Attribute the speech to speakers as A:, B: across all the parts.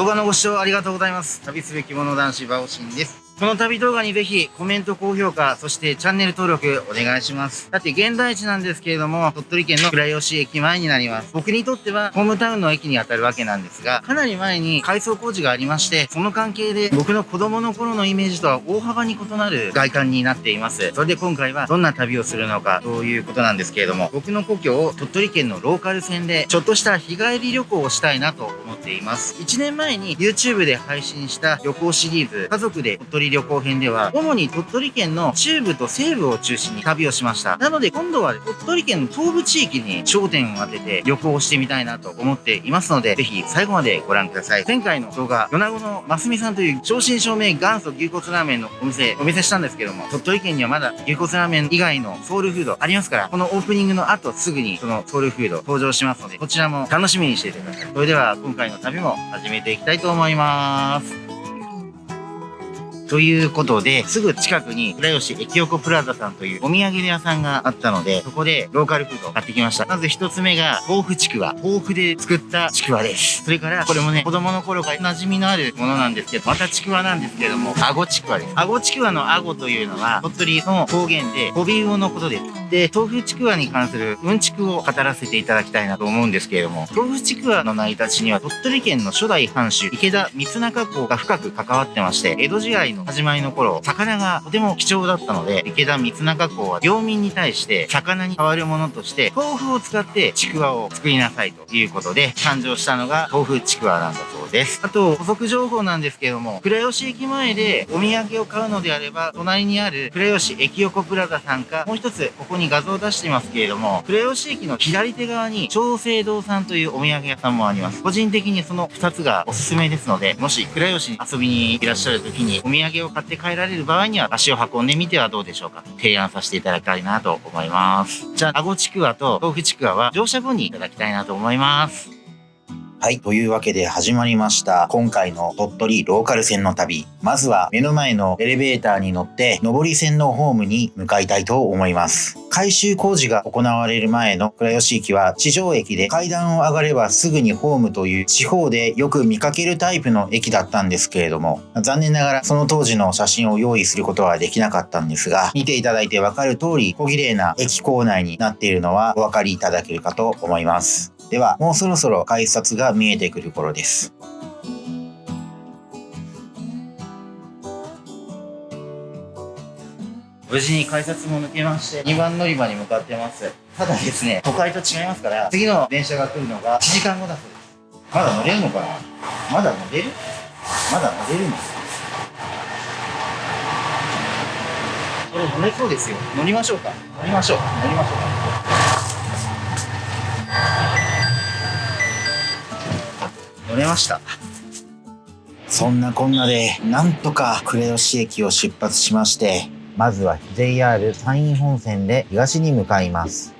A: 動画のご視聴ありがとうございます。旅すべき者男子バオシンです。この旅動画にぜひコメント、高評価、そしてチャンネル登録お願いします。だって現在地なんですけれども、鳥取県の倉吉駅前になります。僕にとってはホームタウンの駅に当たるわけなんですが、かなり前に改装工事がありまして、その関係で僕の子供の頃のイメージとは大幅に異なる外観になっています。それで今回はどんな旅をするのかということなんですけれども、僕の故郷を鳥取県のローカル線でちょっとした日帰り旅行をしたいなと思っています。1年前に YouTube で配信した旅行シリーズ、家族で鳥取旅行編では、主に鳥取県の中部と西部を中心に旅をしました。なので今度は鳥取県の東部地域に焦点を当てて旅行をしてみたいなと思っていますので、ぜひ最後までご覧ください。前回の動画、米子のますみさんという正真正銘元祖牛骨ラーメンのお店、お見せしたんですけども、鳥取県にはまだ牛骨ラーメン以外のソウルフードありますから、このオープニングの後すぐにそのソウルフード登場しますので、こちらも楽しみにしていてください。それでは今回の旅も始めていきたいと思います。ということで、すぐ近くに倉吉駅横プラザさんというお土産屋さんがあったので、そこでローカルフードを買ってきました。まず一つ目が豆腐ちくわ。豆腐で作ったちくわです。それからこれもね、子供の頃から馴染みのあるものなんですけど、またちくわなんですけれども、あごちくわです。あごちくわのあごというのは、鳥取の方言で、トビウオのことです。で、豆腐ちくわに関するうんちくを語らせていただきたいなと思うんですけれども、豆腐ちくわの成り立ちには鳥取県の初代藩主、池田三中公が深く関わってまして、江戸時代の始まりの頃、魚がとても貴重だったので、池田三中公は領民に対して魚に代わるものとして、豆腐を使ってちくわを作りなさいということで、誕生したのが豆腐ちくわなんだそうです。あと、補足情報なんですけども、倉吉駅前でお土産を買うのであれば、隣にある倉吉駅横プラザさんか、もう一つ、ここに画像を出していますけれども、倉吉駅の左手側に長生堂さんというお土産屋さんもあります。個人的にその2つがおすすめですので、もし倉吉に遊びにいらっしゃる時にお土産を買って帰られる場合には足を運んでみてはどうでしょうか提案させていただきたいなと思います。じゃあ、アゴちくわと豆腐ちくわは乗車後にいただきたいなと思います。
B: はい。というわけで始まりました。今回の鳥取ローカル線の旅。まずは目の前のエレベーターに乗って上り線のホームに向かいたいと思います。改修工事が行われる前の倉吉駅は地上駅で階段を上がればすぐにホームという地方でよく見かけるタイプの駅だったんですけれども、残念ながらその当時の写真を用意することはできなかったんですが、見ていただいてわかる通り小綺麗な駅構内になっているのはお分かりいただけるかと思います。では、もうそろそろ改札が見えてくる頃です。
A: 無事に改札も抜けまして、2番乗り場に向かってます。ただですね、都会と違いますから、次の電車が来るのが1時間後だそうです。まだ乗れるのかな？まだ乗れる？まだ乗れるんですこれ乗れそうですよ。乗りましょうか。乗りましょう。乗りましょう乗れました。
B: そんなこんなでなんとか呉吉駅を出発しましてまずは JR 山陰本線で東に向かいます。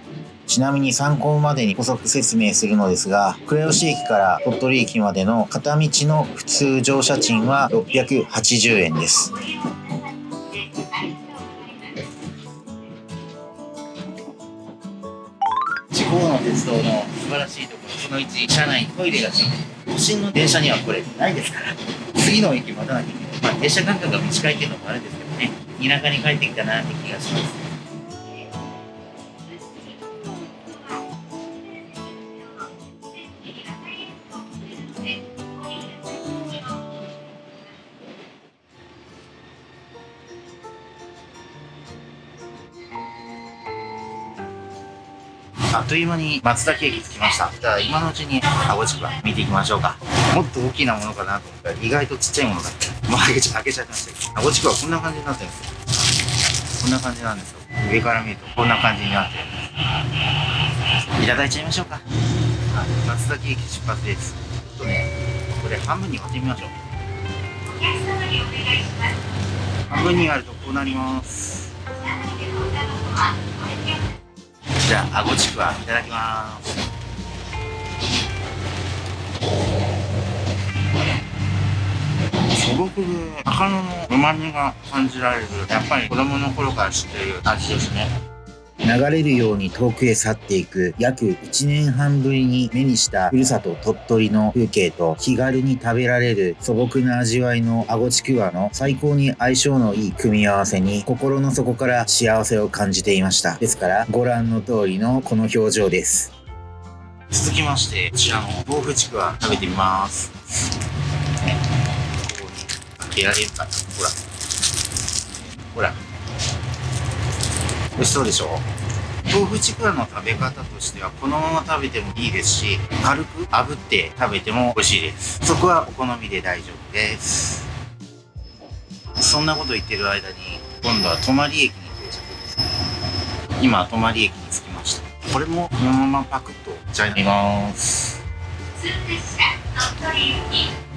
B: ちなみに参考までに補足説明するのですが、呉吉駅から鳥取駅までの片道の普通乗車賃は680円です。
A: 地方の鉄道の素晴らしいところ、その1、車内トイレがついて都心の電車にはこれないですから、次の駅待たなきゃいけない。まあ、電車間隔が短いっていうのもあるんですけどね、田舎に帰ってきたなって気がします。という間に松崎駅着きました。じゃあ今のうちにあごちくわ見ていきましょうか。もっと大きなものかなと思ったら意外とちっちゃいものだった。もう開けちゃ開けちゃいましたけど。あごちくわこんな感じになってるんですよ。こんな感じなんですよ。上から見るとこんな感じになってるんです。いただいちゃいましょうか。はい、松崎駅出発です。ちょっとね、これ半分に割ってみましょう。半分に割るとこうなります。じゃあ、あごちくわいただきます。すごく魚の旨味が感じられる、やっぱり子供の頃から知っている味ですね。
B: 流れるように遠くへ去っていく約1年半ぶりに目にしたふるさと鳥取の風景と気軽に食べられる素朴な味わいのあごちくわの最高に相性のいい組み合わせに心の底から幸せを感じていました。ですからご覧の通りのこの表情です。
A: 続きまして、こちらの豆腐ちくわ食べてみます。ねここに開けられるかな？ほら。ほら。美味しそうでしょ？豆腐ちくわの食べ方としてはこのまま食べてもいいですし軽く炙って食べても美味しいです。そこはお好みで大丈夫です。そんなこと言ってる間に今度は泊駅に到着です。今泊駅に着きました。これもこのままパクッといっちゃいます。こ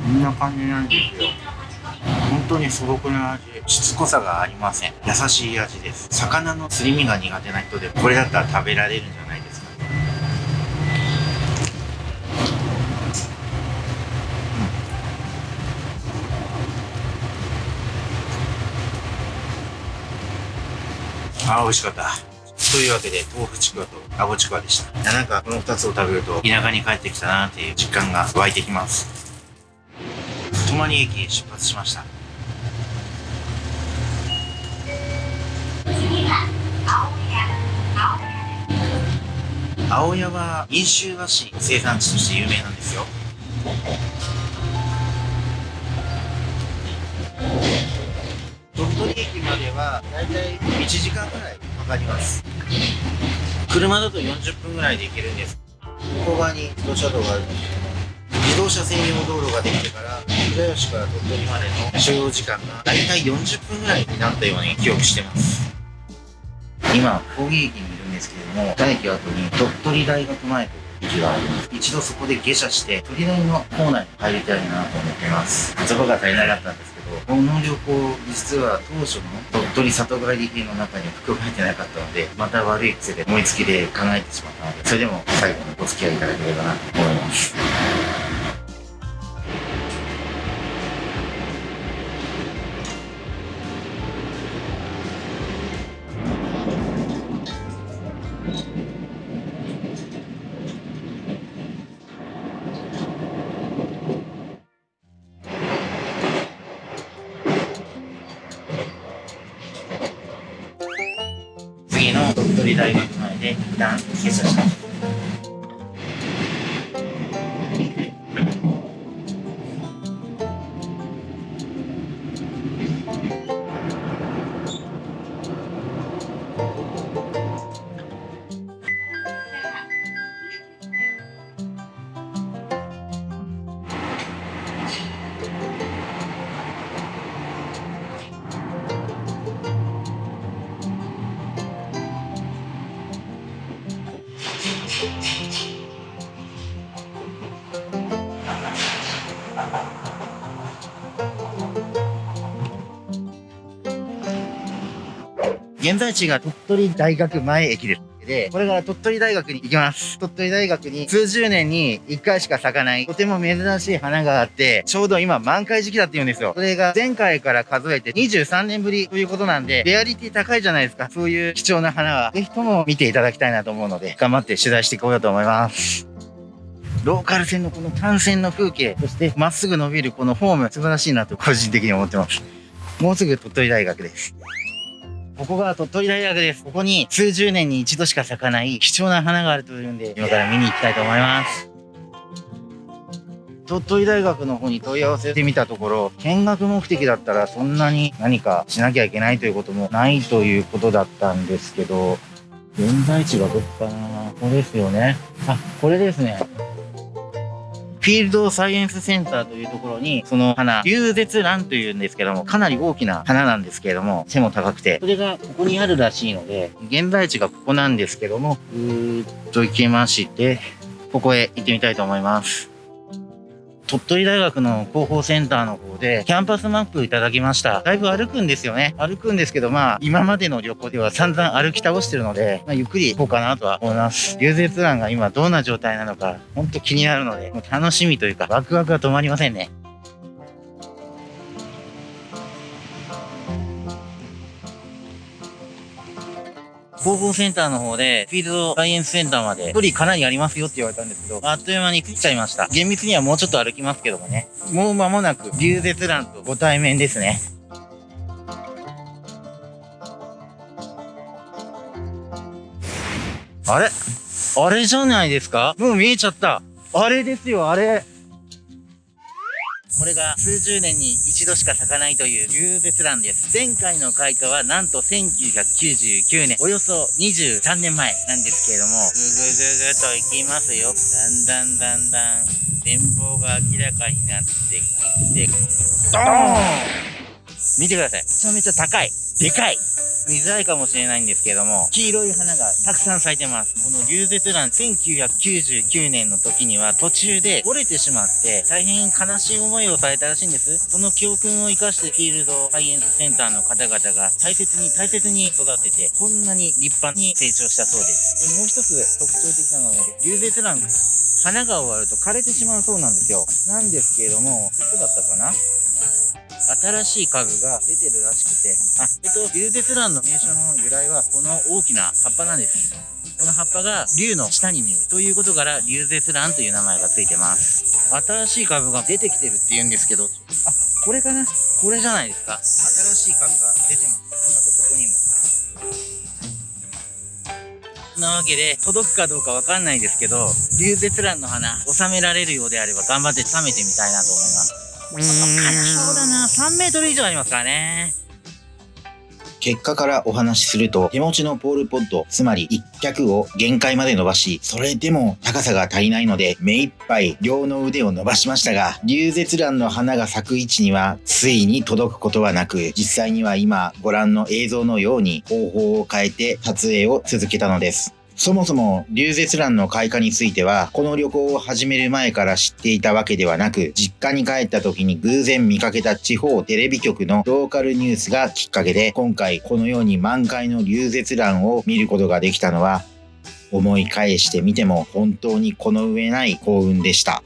A: んな感じなんですよ本当に素朴な味しつこさがありません。優しい味です。魚のすり身が苦手な人でこれだったら食べられるんじゃないですか。ねうん。あー美味しかった。というわけで豆腐ちくわとあごちくわでした。なんかこの2つを食べると田舎に帰ってきたなっていう実感が湧いてきます。泊駅へ出発しました。青谷は飲酒菓子の生産地として有名なんですよ。鳥取駅まではだいたい1時間ぐらいかかります。車だと40分ぐらいで行けるんです。向こう側に自動車道があるんですけど自動車専用道路ができてから倉吉から鳥取までの所要時間がだいたい40分ぐらいになったように記憶してます。今講義駅にいるんですけれども2駅後に鳥取大学前という駅があります。一度そこで下車して鳥大の構内に入りたいなと思っています。言葉が足りなかったんですけどこの旅行実は当初の鳥取里帰り編の中に含まれてなかったのでまた悪い癖で思いつきで考えてしまったのでそれでも最後にお付き合いいただければなと思います。現在地が鳥取大学前駅です。で、これから鳥取大学に行きます。鳥取大学に数十年に1回しか咲かない、とても珍しい花があって、ちょうど今満開時期だって言うんですよ。それが前回から数えて23年ぶりということなんで、レアリティ高いじゃないですか。そういう貴重な花は、ぜひとも見ていただきたいなと思うので、頑張って取材していこうと思います。ローカル線のこの単線の風景、そしてまっすぐ伸びるこのフォーム、素晴らしいなと個人的に思ってます。もうすぐ鳥取大学です。ここが鳥取大学です。ここに数十年に一度しか咲かない貴重な花があるというんで、今から見に行きたいと思います。鳥取大学の方に問い合わせてみたところ、見学目的だったらそんなに何かしなきゃいけないということもないということだったんですけど、現在地がどこかな？ここですよね。あ、これですね。フィールドサイエンスセンターというところに、その花、竜舌蘭というんですけども、かなり大きな花なんですけれども、背も高くて、それがここにあるらしいので、現在地がここなんですけども、ぐーっと行きまして、ここへ行ってみたいと思います。鳥取大学の広報センターの方で、キャンパスマップいただきました。だいぶ歩くんですよね。歩くんですけど、まあ、今までの旅行では散々歩き倒してるので、まあ、ゆっくり行こうかなとは思います。竜舌蘭が今どんな状態なのか、ほんと気になるので、もう楽しみというか、ワクワクが止まりませんね。広報センターの方で、フィールドサイエンスセンターまで、距離かなりありますよって言われたんですけど、あっという間に着いちゃいました。厳密にはもうちょっと歩きますけどもね。もう間もなく、流絶蘭とご対面ですね。あれ？あれじゃないですか？もう見えちゃった。あれですよ、あれ。これが数十年に一度しか咲かないという流絶蘭です。前回の開花はなんと1999年、およそ23年前なんですけれども、ぐぐぐぐといきますよ。だんだんだんだん、展望が明らかになってきて、ドーン！見てください。めちゃめちゃ高い。でかい。見づらいかもしれないんですけども、黄色い花がたくさん咲いてます。この流絶蘭1999年の時には途中で折れてしまって大変悲しい思いをされたらしいんです。その教訓を生かしてフィールドサイエンスセンターの方々が大切に大切に育ててこんなに立派に成長したそうです。でもう一つ特徴的なのは流絶蘭花が終わると枯れてしまうそうなんですよ。なんですけれども、どこだったかな？新しい株が出てるらしくて、あ、えっと、流絶蘭の名称の由来は、この大きな葉っぱなんです。この葉っぱが竜の下に見える。ということから、流絶蘭という名前がついてます。新しい株が出てきてるって言うんですけど、あ、これかな？これじゃないですか。新しい株が出てます。あと、ここにも。なわけで、届くかどうかわかんないですけど、流絶蘭の花、収められるようであれば頑張って収めてみたいなと思います。うーん、そうだな。3メートル以上ありますからね。
B: 結果からお話しすると、手持ちのポールポッド、つまり一脚を限界まで伸ばし、それでも高さが足りないので、目いっぱい両の腕を伸ばしましたが、流絶蘭の花が咲く位置には、ついに届くことはなく、実際には今ご覧の映像のように方法を変えて撮影を続けたのです。そもそも、流絶蘭の開花については、この旅行を始める前から知っていたわけではなく、実家に帰った時に偶然見かけた地方テレビ局のローカルニュースがきっかけで、今回このように満開の流絶蘭を見ることができたのは、思い返してみても本当にこの上ない幸運でした。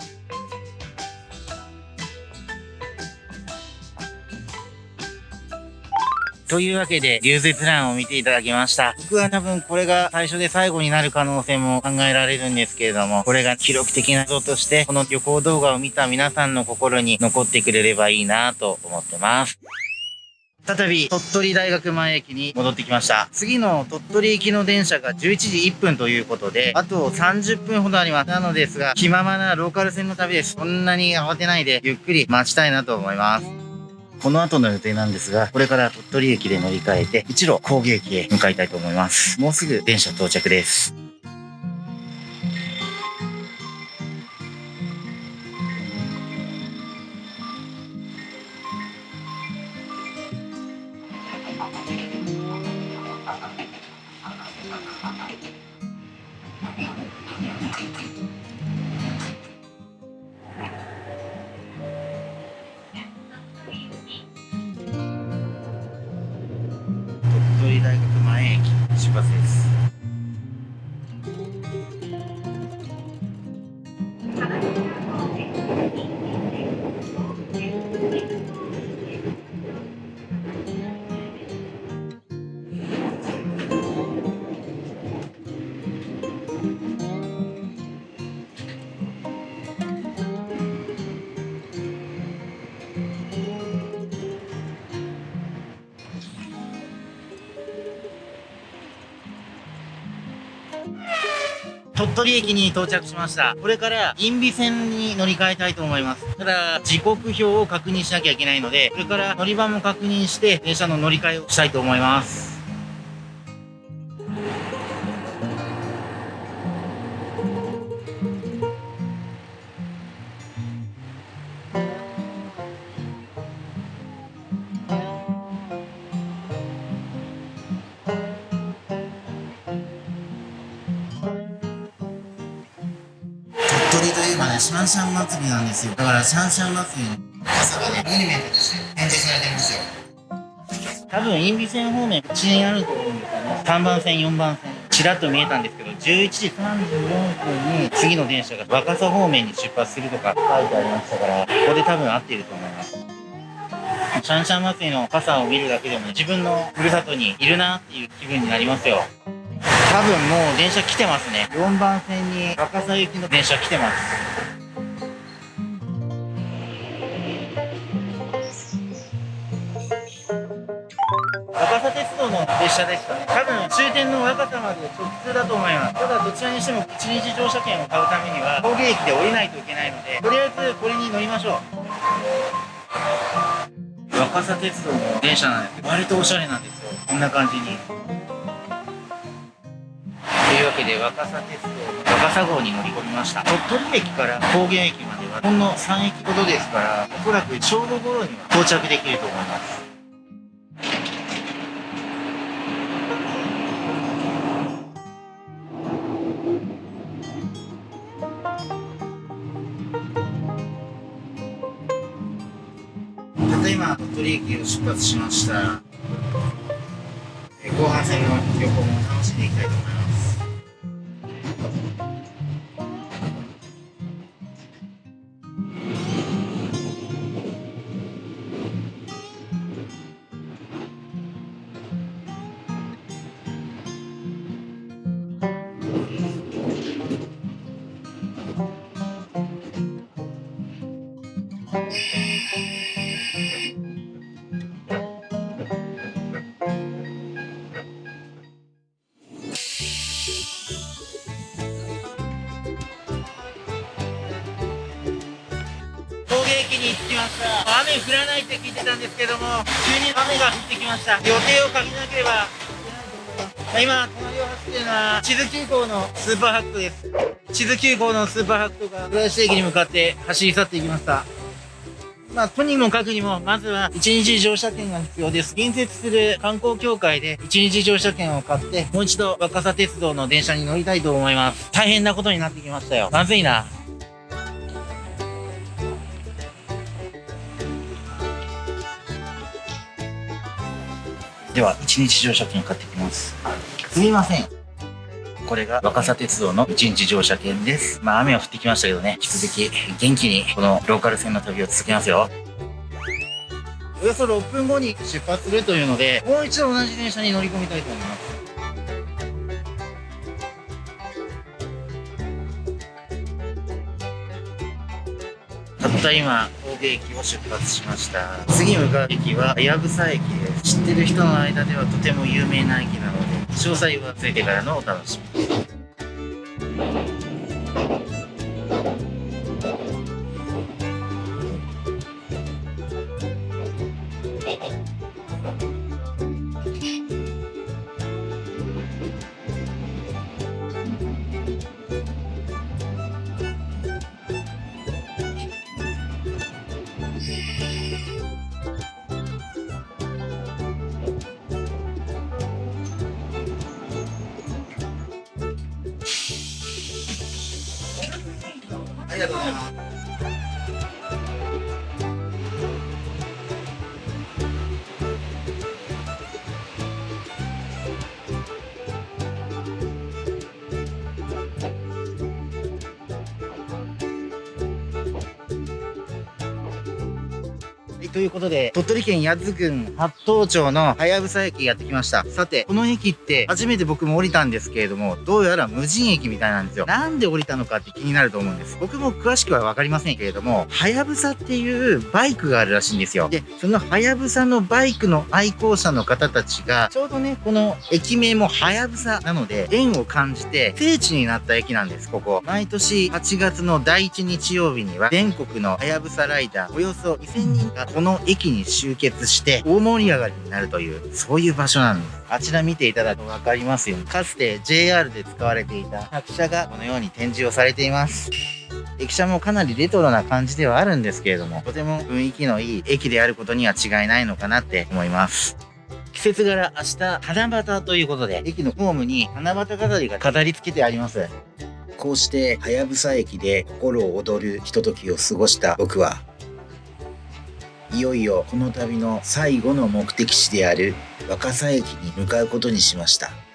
A: というわけで、流絶蘭を見ていただきました。僕は多分これが最初で最後になる可能性も考えられるんですけれども、これが記録的な像として、この旅行動画を見た皆さんの心に残ってくれればいいなと思ってます。再び鳥取大学前駅に戻ってきました。次の鳥取行きの電車が11時1分ということで、あと30分ほどあります。なのですが、気ままなローカル線の旅です。そんなに慌てないで、ゆっくり待ちたいなと思います。この後の予定なんですが、これから鳥取駅で乗り換えて、一路工芸駅へ向かいたいと思います。もうすぐ電車到着です。鳥取駅に到着しました。これから、因美線に乗り換えたいと思います。ただ、時刻表を確認しなきゃいけないので、これから乗り場も確認して、電車の乗り換えをしたいと思います。ンシャン祭りなんですよ。だから、シャンシャン祭りの傘がね、モニュメントとして展示されてるんですよ。多分、因美線方面、こっちにあると思うんですよね。3番線、4番線。ちらっと見えたんですけど、11時34分に次の電車が若狭方面に出発するとか書いてありましたから、ここで多分合っていると思います。シャンシャン祭りの傘を見るだけでも、自分のふるさとにいるなっていう気分になりますよ。多分もう電車来てますね4番線に若狭行きの電車来てます列車でした。ね多分終点の若狭まで直通だと思います。ただどちらにしても一日乗車券を買うためには峠駅で降りないといけないのでとりあえずこれに乗りましょう。若狭鉄道の電車なんですけど割とおしゃれなんですよ。こんな感じに。というわけで若狭鉄道の若狭号に乗り込みました。鳥取駅から高原駅まではほんの3駅ほどですからおそらく正午頃には到着できると思います。出発しました。後半戦の旅行も楽しんでいきたいと思います。って聞いてたんですけども急に雨が降ってきました予定をかけなければいけないと思います今隣を走っているのは地図急行のスーパーハックです地図急行のスーパーハックが浦安駅に向かって走り去っていきましたまあ、とにもかくにも、まずは一日乗車券が必要です。隣接する観光協会で一日乗車券を買って、もう一度若狭鉄道の電車に乗りたいと思います。大変なことになってきましたよ。まずいな。では、一日乗車券買ってきます。すみません。これが若狭鉄道の一日乗車券です。まあ雨は降ってきましたけどね、引き続き元気にこのローカル線の旅を続けますよ。およそ6分後に出発するというので、もう一度同じ電車に乗り込みたいと思います。たった今、神戸駅を出発しました。次向かう駅は、はやぶさ駅です。知ってる人の間ではとても有名な駅なので、詳細はついてからのお楽しみいということで、鳥取県八頭郡八頭町のはやぶさ駅やってきました。さて、この駅って初めて僕も降りたんですけれども、どうやら無人駅みたいなんですよ。なんで降りたのかって気になると思うんです。僕も詳しくはわかりませんけれども、はやぶさっていうバイクがあるらしいんですよ。で、そのはやぶさのバイクの愛好者の方たちが、ちょうどね、この駅名もはやぶさなので、縁を感じて聖地になった駅なんです、ここ。毎年8月の第1日曜日には、全国のはやぶさライダーおよそ2000人がこの駅に集結して大盛り上がりになるという、そういう場所なんです。あちら見ていただくとわかりますように、かつて JR で使われていた客車がこのように展示をされています。駅舎もかなりレトロな感じではあるんですけれども、とても雰囲気のいい駅であることには違いないのかなって思います。季節柄明日七夕ということで、駅のホームに七夕飾りが飾り付けてあります。
B: こうして、はやぶさ駅で心躍るひとときを過ごした僕は、いよいよこの旅の最後の目的地である若狭駅に向かうことにしました。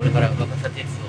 A: これから若狭鉄道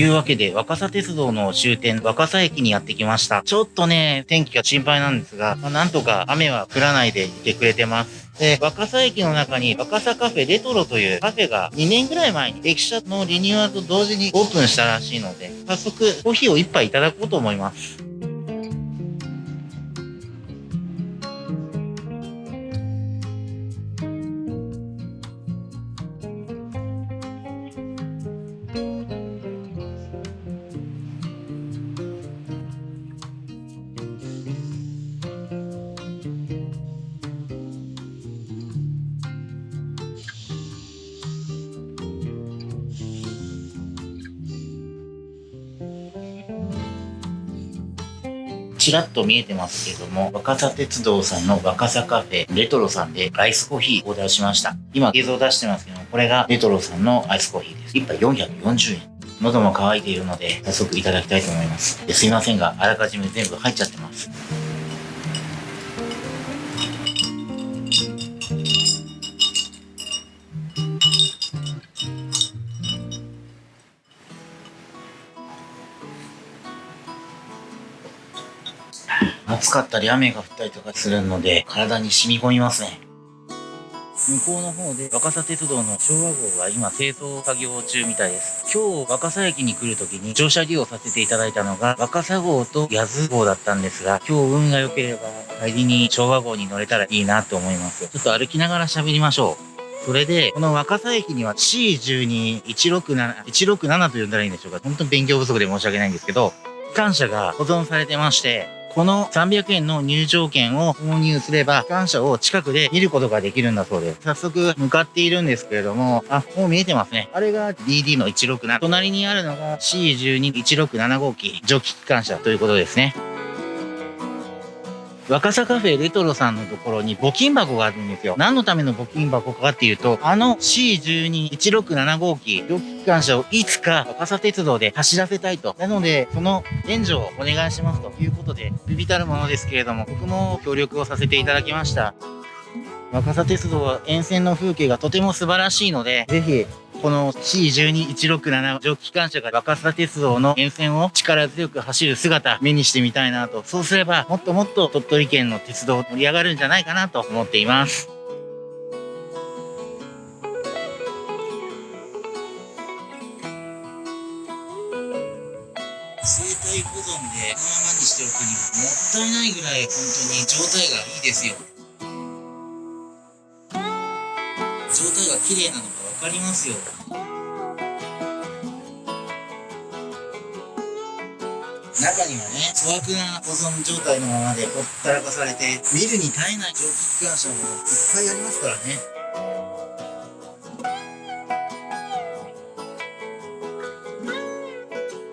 A: いうわけで、若狭鉄道の終点、若狭駅にやってきました。ちょっとね、天気が心配なんですが、まあ、なんとか雨は降らないでいてくれてます。で、若狭駅の中に若狭カフェレトロというカフェが2年ぐらい前に駅舎のリニューアルと同時にオープンしたらしいので、早速コーヒーを一杯いただこうと思います。ちらっと見えてますけども、若狭鉄道さんの若狭カフェレトロさんでアイスコーヒーオーダーしました。今映像出してますけども、これがレトロさんのアイスコーヒーです。1杯440円。喉も渇いているので、早速いただきたいと思います。すいませんが、あらかじめ全部入っちゃってます。暑かったり雨が降ったりとかするので、体に染み込みますね。向こうの方で若狭鉄道の昭和号が今清掃作業中みたいです。今日若狭駅に来る時に乗車利用させていただいたのが若狭号と八頭号だったんですが、今日運が良ければ帰りに昭和号に乗れたらいいなと思います。ちょっと歩きながら喋りましょう。それで、この若狭駅には C12167、167と呼んだらいいんでしょうか。本当に勉強不足で申し訳ないんですけど、機関車が保存されてまして、この300円の入場券を購入すれば、機関車を近くで見ることができるんだそうです。早速向かっているんですけれども、あ、もう見えてますね。あれが DD の167。隣にあるのが C12167 号機、蒸気機関車ということですね。若狭カフェレトロさんのところに募金箱があるんですよ。何のための募金箱かっていうと、あの C12167 号機、蒸気機関車をいつか若狭鉄道で走らせたいと。なので、その援助をお願いしますということで、ビビたるものですけれども、僕も協力をさせていただきました。若狭鉄道は沿線の風景がとても素晴らしいので、ぜひ、この C12167 蒸気機関車が若狭鉄道の沿線を力強く走る姿目にしてみたいなと。そうすればもっともっと鳥取県の鉄道盛り上がるんじゃないかなと思っています。生態保存でこのままにしておくにはもったいないぐらい本当に状態がいいですよ。状態が綺麗なのがかりますよ。中にはね、粗悪な保存状態のままでほったらかされて、見るに耐えない蒸気機関車もいっぱいありますからね。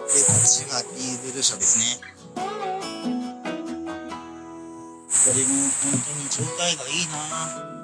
A: で、こっちがディーゼル車ですね。これも本当に状態がいいな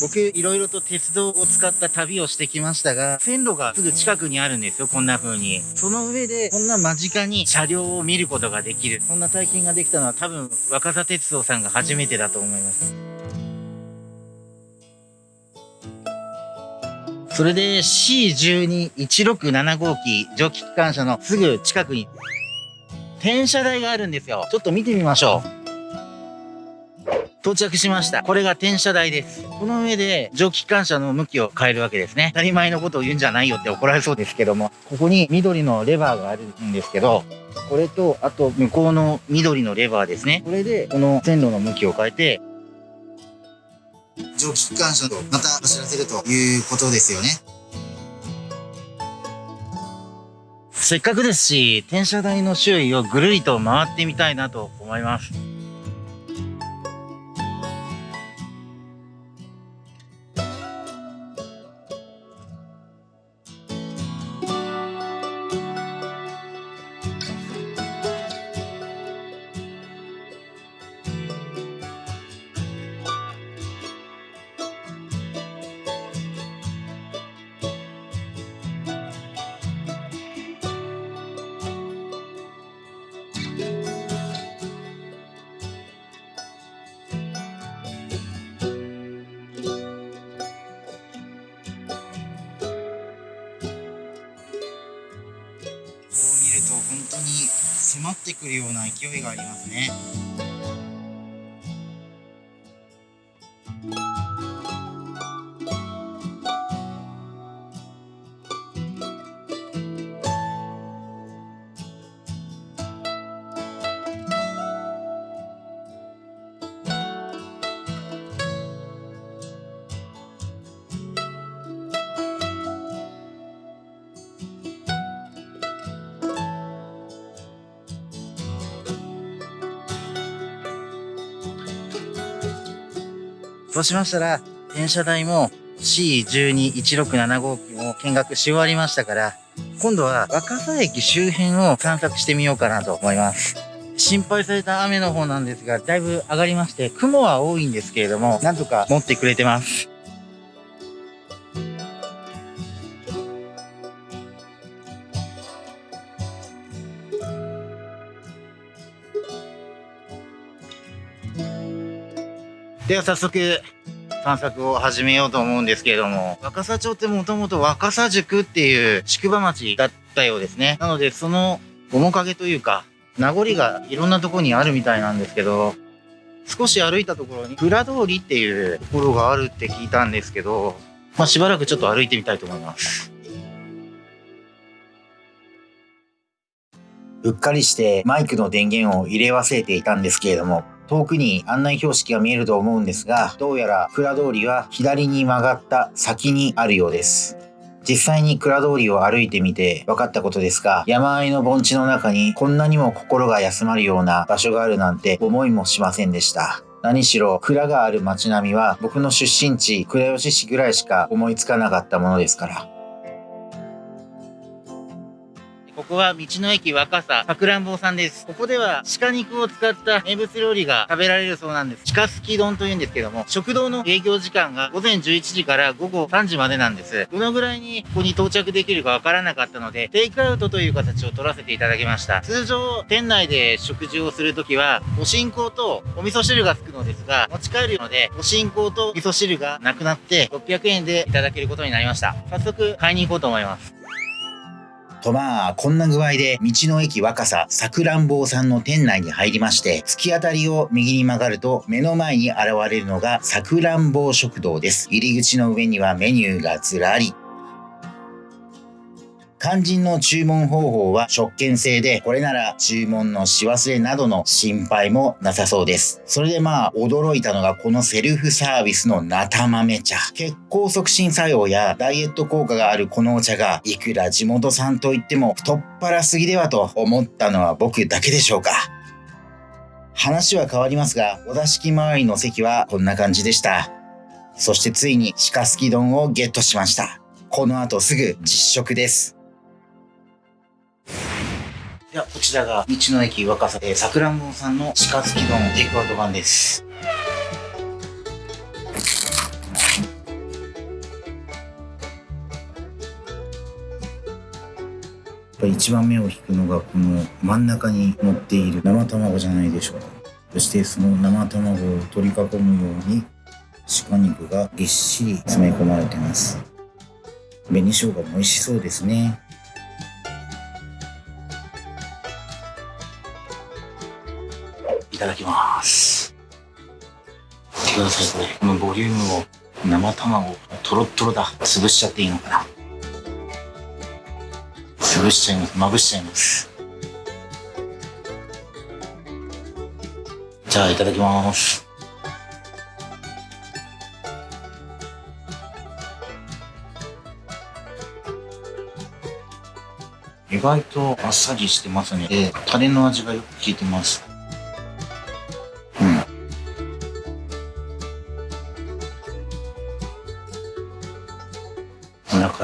A: 僕、いろいろと鉄道を使った旅をしてきましたが、線路がすぐ近くにあるんですよ、こんな風に。その上で、こんな間近に車両を見ることができる。こんな体験ができたのは多分、若狭鉄道さんが初めてだと思います。それで C12167 号機蒸気機関車のすぐ近くに転車台があるんですよ。ちょっと見てみましょう。到着しました。これが転車台です。この上で蒸気機関車の向きを変えるわけですね。当たり前のことを言うんじゃないよって怒られそうですけども、ここに緑のレバーがあるんですけど、これと、あと向こうの緑のレバーですね。これで、この線路の向きを変えて、蒸気機関車とまた走らせるということですよね。せっかくですし、転車台の周囲をぐるりと回ってみたいなと思います。迫ってくるような勢いがありますね。そうしましたら、転車台も C121675 機も見学し終わりましたから、今度は若狭駅周辺を散策してみようかなと思います。心配された雨の方なんですが、だいぶ上がりまして、雲は多いんですけれども、なんとか持ってくれてます。では早速、散策を始めようと思うんですけれども、若狭町ってもともと若狭宿っていう宿場町だったようですね。なので、その面影というか、名残がいろんなところにあるみたいなんですけど、少し歩いたところに、蔵通りっていうところがあるって聞いたんですけど、まあ、しばらくちょっと歩いてみたいと思います。
B: うっかりしてマイクの電源を入れ忘れていたんですけれども、遠くに案内標識が見えると思うんですが、どうやら蔵通りは左に曲がった先にあるようです。実際に蔵通りを歩いてみて分かったことですが、山あいの盆地の中にこんなにも心が休まるような場所があるなんて思いもしませんでした。何しろ蔵がある街並みは僕の出身地倉吉市ぐらいしか思いつかなかったものですから。
A: ここは道の駅若狭さくらんぼさんです。ここでは鹿肉を使った名物料理が食べられるそうなんです。鹿すき丼というんですけども、食堂の営業時間が午前11時から午後3時までなんです。どのぐらいにここに到着できるかわからなかったので、テイクアウトという形を取らせていただきました。通常、店内で食事をするときは、お新香とお味噌汁がつくのですが、持ち帰るので、お新香と味噌汁がなくなって、600円でいただけることになりました。早速、買いに行こうと思います。
B: とまあ、こんな具合で道の駅若狭さくらんぼうさんの店内に入りまして、突き当たりを右に曲がると目の前に現れるのがさくらんぼう食堂です。入り口の上にはメニューがずらり。肝心の注文方法は食券制で、これなら注文のし忘れなどの心配もなさそうです。それでまあ、驚いたのがこのセルフサービスのナタ豆茶。血行促進作用やダイエット効果があるこのお茶が、いくら地元産といっても太っ腹すぎではと思ったのは僕だけでしょうか。話は変わりますが、お座敷周りの席はこんな感じでした。そしてついに鹿すき丼をゲットしました。この後すぐ実食です。
A: では、こちらが道の駅若狭でさくらんぼさんの鹿すき丼テイクアウト版です。
B: やっぱ一番目を引くのがこの真ん中に乗っている生卵じゃないでしょうか。そしてその生卵を取り囲むように鹿肉がぎっしり詰め込まれてます。紅生姜も美味しそうですね。
A: ただきます。
B: てください、これ。このボリュームを、生卵、とろっとろだ。潰しちゃっていいのかな。潰しちゃいます。まぶしちゃいます。じゃあ、いただきます。意外とあっさりしてますね。で、タレの味がよく効いてます。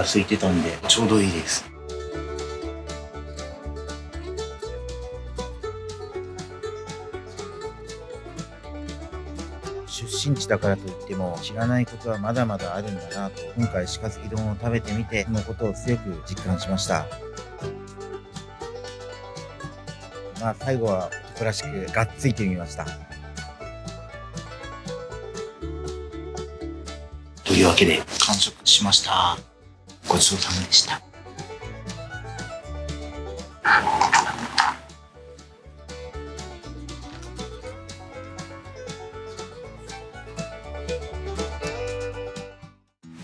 B: 空いてたんで、ちょうどいいです。出身地だからといっても知らないことはまだまだあるんだなと今回鹿好き丼を食べてみてそのことを強く実感しました。まあ最後は男らしくがっついてみました。というわけで完食しましたごちそうさまでした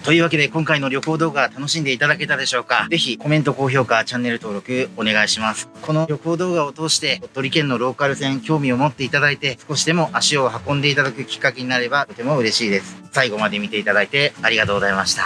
A: というわけで今回の旅行動画楽しんでいただけたでしょうか？ぜひコメント、高評価、チャンネル登録お願いします。この旅行動画を通して鳥取県のローカル線興味を持っていただいて少しでも足を運んでいただくきっかけになればとても嬉しいです。最後まで見ていただいてありがとうございました。